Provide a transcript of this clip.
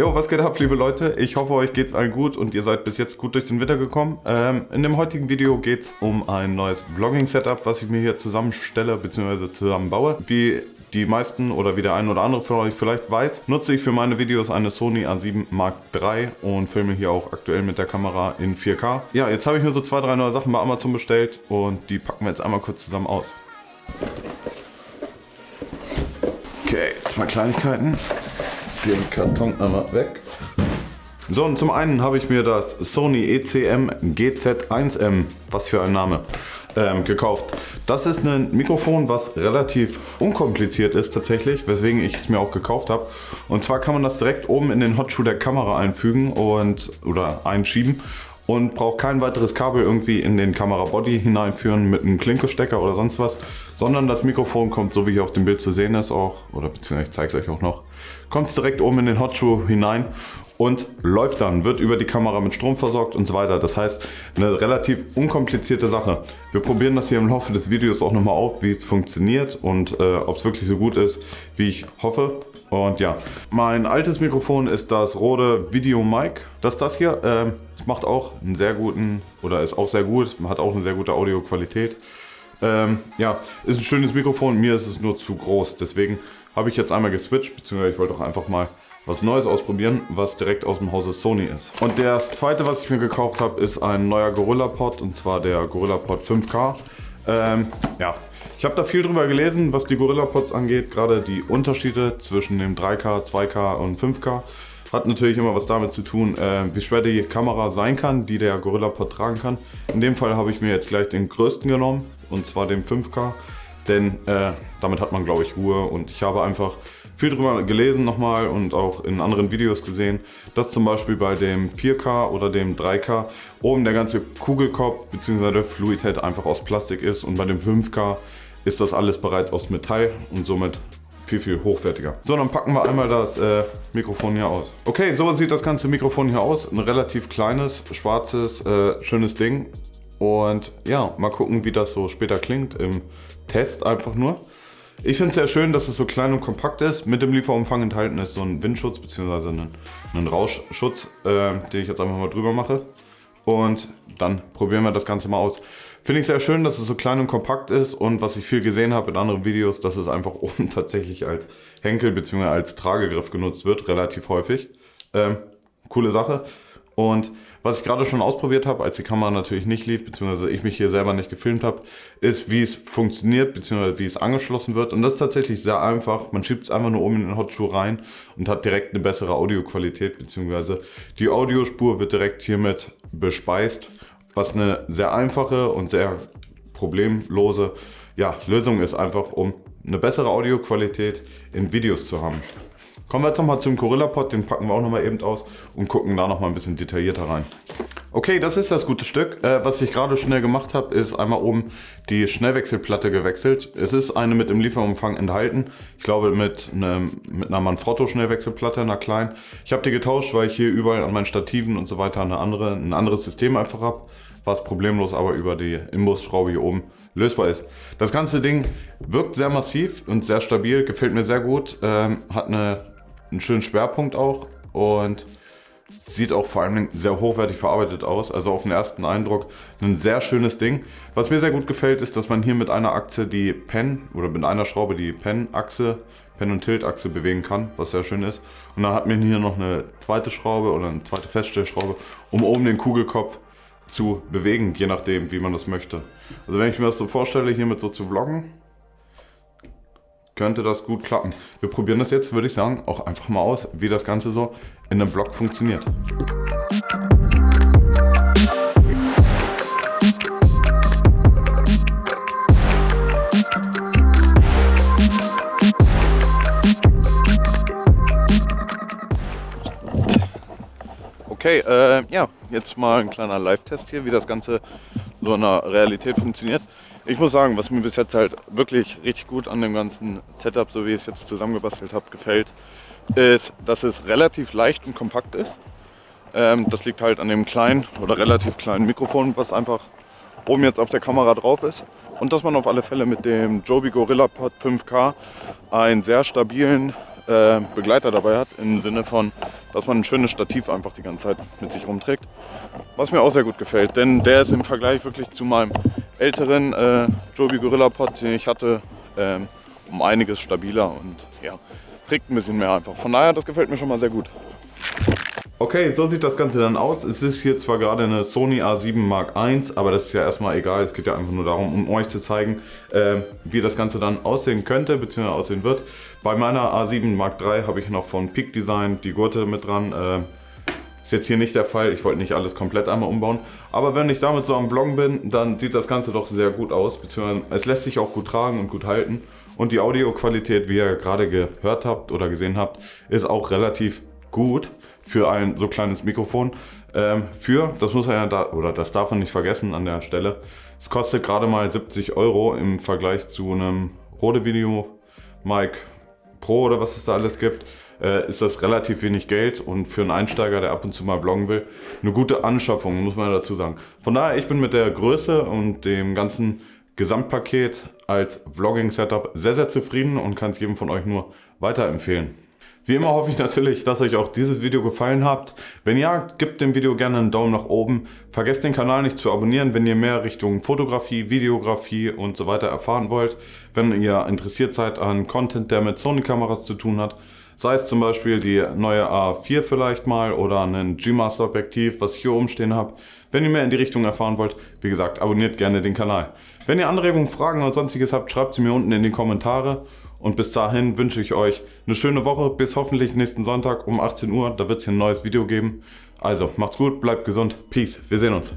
Jo, was geht ab, liebe Leute? Ich hoffe, euch geht's allen gut und ihr seid bis jetzt gut durch den Winter gekommen. Ähm, in dem heutigen Video geht's um ein neues Vlogging-Setup, was ich mir hier zusammenstelle bzw. zusammenbaue. Wie die meisten oder wie der ein oder andere von euch vielleicht weiß, nutze ich für meine Videos eine Sony A7 Mark III und filme hier auch aktuell mit der Kamera in 4K. Ja, jetzt habe ich mir so zwei, drei neue Sachen bei Amazon bestellt und die packen wir jetzt einmal kurz zusammen aus. Okay, zwei Kleinigkeiten den Karton einmal weg. So, und zum einen habe ich mir das Sony ECM GZ1M, was für ein Name, ähm, gekauft. Das ist ein Mikrofon, was relativ unkompliziert ist tatsächlich, weswegen ich es mir auch gekauft habe. Und zwar kann man das direkt oben in den Hotshoe der Kamera einfügen und oder einschieben und braucht kein weiteres Kabel irgendwie in den Kamerabody hineinführen mit einem Klinkestecker oder sonst was, sondern das Mikrofon kommt, so wie hier auf dem Bild zu sehen ist auch, oder beziehungsweise ich zeige es euch auch noch, kommt direkt oben in den Hotshoe hinein und läuft dann, wird über die Kamera mit Strom versorgt und so weiter. Das heißt, eine relativ unkomplizierte Sache. Wir probieren das hier im Laufe des Videos auch nochmal auf, wie es funktioniert und äh, ob es wirklich so gut ist, wie ich hoffe. Und ja, mein altes Mikrofon ist das Rode Video Mic. Das ist das hier. Ähm, es macht auch einen sehr guten, oder ist auch sehr gut, hat auch eine sehr gute Audioqualität. Ähm, ja, ist ein schönes Mikrofon, mir ist es nur zu groß. Deswegen habe ich jetzt einmal geswitcht, beziehungsweise ich wollte auch einfach mal was Neues ausprobieren, was direkt aus dem Hause Sony ist. Und das zweite, was ich mir gekauft habe, ist ein neuer GorillaPod und zwar der GorillaPod 5K. Ähm, ja, ich habe da viel drüber gelesen, was die GorillaPods angeht, gerade die Unterschiede zwischen dem 3K, 2K und 5K. Hat natürlich immer was damit zu tun, äh, wie schwer die Kamera sein kann, die der GorillaPod tragen kann. In dem Fall habe ich mir jetzt gleich den größten genommen, und zwar den 5K. Denn äh, damit hat man, glaube ich, Ruhe. Und ich habe einfach viel drüber gelesen nochmal und auch in anderen Videos gesehen, dass zum Beispiel bei dem 4K oder dem 3K oben der ganze Kugelkopf bzw. der Fluidhead einfach aus Plastik ist und bei dem 5K ist das alles bereits aus Metall und somit viel, viel hochwertiger. So, dann packen wir einmal das äh, Mikrofon hier aus. Okay, so sieht das ganze Mikrofon hier aus. Ein relativ kleines, schwarzes, äh, schönes Ding. Und ja, mal gucken, wie das so später klingt im Test einfach nur. Ich finde es sehr schön, dass es so klein und kompakt ist. Mit dem Lieferumfang enthalten ist so ein Windschutz bzw. Ein, ein Rauschschutz, äh, den ich jetzt einfach mal drüber mache. Und dann probieren wir das Ganze mal aus. Finde ich sehr schön, dass es so klein und kompakt ist und was ich viel gesehen habe in anderen Videos, dass es einfach oben tatsächlich als Henkel bzw. als Tragegriff genutzt wird, relativ häufig. Ähm, coole Sache. Und was ich gerade schon ausprobiert habe, als die Kamera natürlich nicht lief, beziehungsweise ich mich hier selber nicht gefilmt habe, ist, wie es funktioniert, beziehungsweise wie es angeschlossen wird. Und das ist tatsächlich sehr einfach. Man schiebt es einfach nur oben in den Hotshoe rein und hat direkt eine bessere Audioqualität, beziehungsweise die Audiospur wird direkt hiermit bespeist, was eine sehr einfache und sehr problemlose ja, Lösung ist, einfach um eine bessere Audioqualität in Videos zu haben. Kommen wir jetzt nochmal zum Gorilla-Pod, den packen wir auch nochmal eben aus und gucken da nochmal ein bisschen detaillierter rein. Okay, das ist das gute Stück. Äh, was ich gerade schnell gemacht habe, ist einmal oben die Schnellwechselplatte gewechselt. Es ist eine mit dem Lieferumfang enthalten. Ich glaube mit, einem, mit einer Manfrotto Schnellwechselplatte, einer kleinen. Ich habe die getauscht, weil ich hier überall an meinen Stativen und so weiter eine andere, ein anderes System einfach habe was problemlos aber über die Imbusschraube hier oben lösbar ist. Das ganze Ding wirkt sehr massiv und sehr stabil, gefällt mir sehr gut, ähm, hat eine einen schönen Schwerpunkt auch und sieht auch vor allem sehr hochwertig verarbeitet aus. Also auf den ersten Eindruck ein sehr schönes Ding. Was mir sehr gut gefällt, ist, dass man hier mit einer Achse die Pen oder mit einer Schraube die Pen-Achse, Pen- und Tilt-Achse bewegen kann, was sehr schön ist. Und dann hat man hier noch eine zweite Schraube oder eine zweite Feststellschraube, um oben den Kugelkopf zu bewegen, je nachdem, wie man das möchte. Also wenn ich mir das so vorstelle, hiermit so zu vloggen, könnte das gut klappen. Wir probieren das jetzt, würde ich sagen, auch einfach mal aus, wie das Ganze so in einem Vlog funktioniert. Okay, äh, ja, jetzt mal ein kleiner Live-Test hier, wie das Ganze so in der Realität funktioniert. Ich muss sagen, was mir bis jetzt halt wirklich richtig gut an dem ganzen Setup, so wie ich es jetzt zusammengebastelt habe, gefällt, ist, dass es relativ leicht und kompakt ist. Ähm, das liegt halt an dem kleinen oder relativ kleinen Mikrofon, was einfach oben jetzt auf der Kamera drauf ist. Und dass man auf alle Fälle mit dem Joby Gorilla Pod 5K einen sehr stabilen äh, Begleiter dabei hat, im Sinne von, dass man ein schönes Stativ einfach die ganze Zeit mit sich rumträgt. Was mir auch sehr gut gefällt, denn der ist im Vergleich wirklich zu meinem älteren äh, Joby Gorilla Pod, den ich hatte, ähm, um einiges stabiler und ja, trägt ein bisschen mehr einfach. Von daher, das gefällt mir schon mal sehr gut. Okay, so sieht das Ganze dann aus. Es ist hier zwar gerade eine Sony A7 Mark I, aber das ist ja erstmal egal. Es geht ja einfach nur darum, um euch zu zeigen, äh, wie das Ganze dann aussehen könnte, bzw. aussehen wird. Bei meiner A7 Mark III habe ich noch von Peak Design die Gurte mit dran. Äh, ist jetzt hier nicht der Fall, ich wollte nicht alles komplett einmal umbauen. Aber wenn ich damit so am Vloggen bin, dann sieht das Ganze doch sehr gut aus, beziehungsweise es lässt sich auch gut tragen und gut halten. Und die Audioqualität, wie ihr gerade gehört habt oder gesehen habt, ist auch relativ gut für ein so kleines Mikrofon. Ähm, für, das muss man ja da, oder das darf man nicht vergessen an der Stelle, es kostet gerade mal 70 Euro im Vergleich zu einem Rode Video Mic Pro oder was es da alles gibt, äh, ist das relativ wenig Geld und für einen Einsteiger, der ab und zu mal vloggen will, eine gute Anschaffung, muss man dazu sagen. Von daher, ich bin mit der Größe und dem ganzen Gesamtpaket als Vlogging-Setup sehr, sehr zufrieden und kann es jedem von euch nur weiterempfehlen. Wie immer hoffe ich natürlich, dass euch auch dieses Video gefallen hat. Wenn ja, gebt dem Video gerne einen Daumen nach oben. Vergesst den Kanal nicht zu abonnieren, wenn ihr mehr Richtung Fotografie, Videografie und so weiter erfahren wollt. Wenn ihr interessiert seid an Content, der mit Sony-Kameras zu tun hat. Sei es zum Beispiel die neue A4 vielleicht mal oder ein G-Master Objektiv, was ich hier oben stehen habe. Wenn ihr mehr in die Richtung erfahren wollt, wie gesagt, abonniert gerne den Kanal. Wenn ihr Anregungen, Fragen oder sonstiges habt, schreibt sie mir unten in die Kommentare. Und bis dahin wünsche ich euch eine schöne Woche. Bis hoffentlich nächsten Sonntag um 18 Uhr. Da wird es hier ein neues Video geben. Also macht's gut, bleibt gesund. Peace. Wir sehen uns.